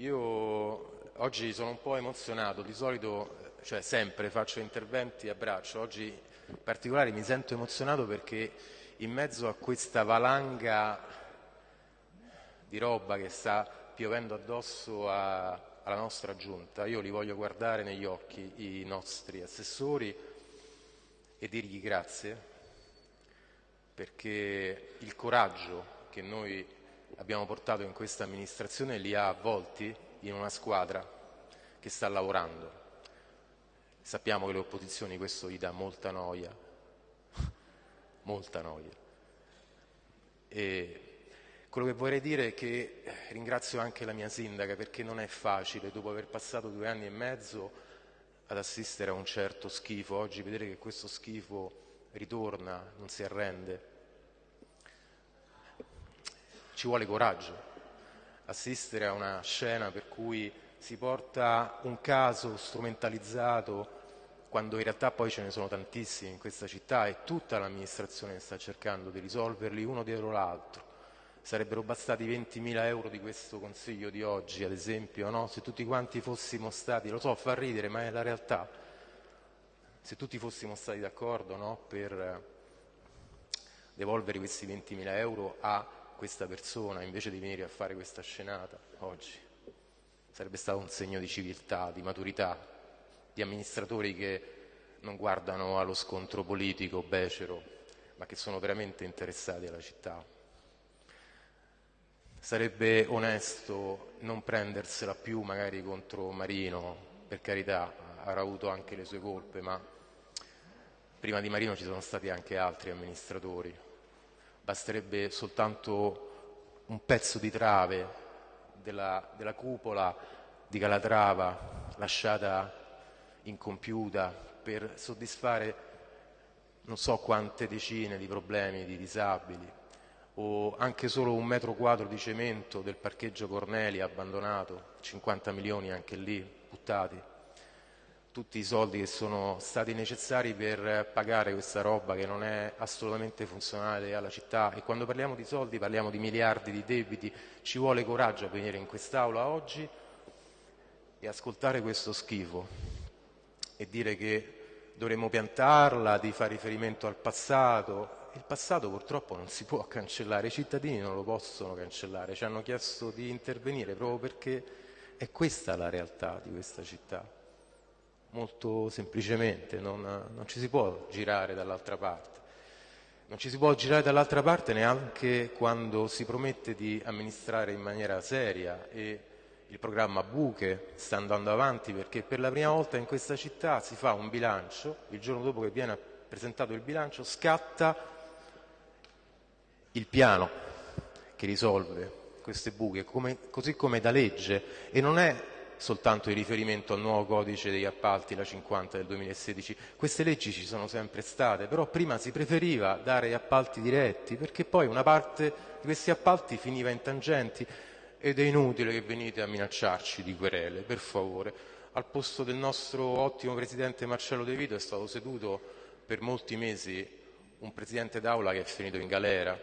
Io oggi sono un po' emozionato, di solito, cioè sempre faccio interventi a braccio, oggi in particolare mi sento emozionato perché in mezzo a questa valanga di roba che sta piovendo addosso a, alla nostra giunta, io li voglio guardare negli occhi i nostri assessori e dirgli grazie perché il coraggio che noi abbiamo portato in questa amministrazione li ha avvolti in una squadra che sta lavorando. Sappiamo che le opposizioni questo gli dà molta noia, molta noia. E quello che vorrei dire è che ringrazio anche la mia sindaca perché non è facile, dopo aver passato due anni e mezzo, ad assistere a un certo schifo. Oggi vedere che questo schifo ritorna, non si arrende, ci vuole coraggio assistere a una scena per cui si porta un caso strumentalizzato quando in realtà poi ce ne sono tantissimi in questa città e tutta l'amministrazione sta cercando di risolverli uno dietro l'altro. Sarebbero bastati 20.000 euro di questo Consiglio di oggi, ad esempio, no? se tutti quanti fossimo stati, lo so, fa ridere, ma è la realtà, se tutti fossimo stati d'accordo no? per devolvere questi 20.000 euro a questa persona invece di venire a fare questa scenata oggi. Sarebbe stato un segno di civiltà, di maturità, di amministratori che non guardano allo scontro politico becero, ma che sono veramente interessati alla città. Sarebbe onesto non prendersela più magari contro Marino, per carità, avrà avuto anche le sue colpe, ma prima di Marino ci sono stati anche altri amministratori basterebbe soltanto un pezzo di trave della, della cupola di Calatrava lasciata incompiuta per soddisfare non so quante decine di problemi di disabili o anche solo un metro quadro di cemento del parcheggio Corneli abbandonato, 50 milioni anche lì buttati tutti i soldi che sono stati necessari per pagare questa roba che non è assolutamente funzionale alla città. E quando parliamo di soldi parliamo di miliardi di debiti, ci vuole coraggio a venire in quest'Aula oggi e ascoltare questo schifo e dire che dovremmo piantarla, di fare riferimento al passato. Il passato purtroppo non si può cancellare, i cittadini non lo possono cancellare, ci hanno chiesto di intervenire proprio perché è questa la realtà di questa città molto semplicemente, non, non ci si può girare dall'altra parte. Non ci si può girare dall'altra parte neanche quando si promette di amministrare in maniera seria e il programma Buche sta andando avanti perché per la prima volta in questa città si fa un bilancio, il giorno dopo che viene presentato il bilancio scatta il piano che risolve queste buche, come, così come da legge e non è soltanto in riferimento al nuovo codice degli appalti, la 50 del 2016. Queste leggi ci sono sempre state, però prima si preferiva dare appalti diretti perché poi una parte di questi appalti finiva in tangenti ed è inutile che venite a minacciarci di querele, per favore. Al posto del nostro ottimo Presidente Marcello De Vito è stato seduto per molti mesi un Presidente d'Aula che è finito in galera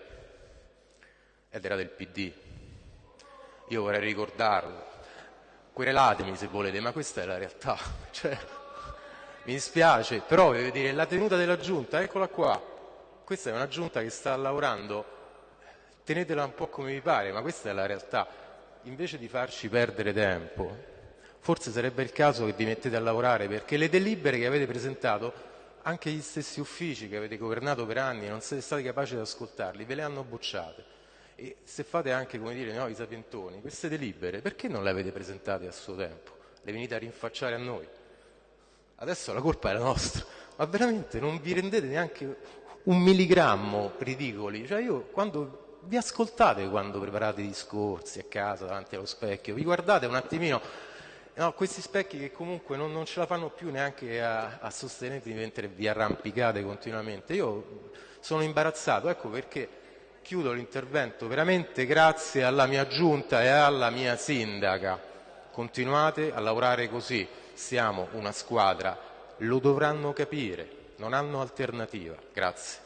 ed era del PD. Io vorrei ricordarlo, querelatemi se volete, ma questa è la realtà. Cioè, mi dispiace, però voglio dire, la tenuta della giunta, eccola qua. Questa è una giunta che sta lavorando, tenetela un po' come vi pare, ma questa è la realtà. Invece di farci perdere tempo, forse sarebbe il caso che vi mettete a lavorare, perché le delibere che avete presentato, anche gli stessi uffici che avete governato per anni e non siete stati capaci di ascoltarli, ve le hanno bocciate. E se fate anche, come dire, no, i sapientoni, queste delibere, perché non le avete presentate a suo tempo? Le venite a rinfacciare a noi? Adesso la colpa è la nostra. Ma veramente non vi rendete neanche un milligrammo ridicoli? Cioè io quando vi ascoltate quando preparate i discorsi a casa davanti allo specchio, vi guardate un attimino, no, questi specchi che comunque non, non, ce la fanno più neanche a, a sostenervi mentre vi arrampicate continuamente. Io sono imbarazzato, ecco perché chiudo l'intervento veramente grazie alla mia giunta e alla mia sindaca. Continuate a lavorare così, siamo una squadra, lo dovranno capire, non hanno alternativa. Grazie.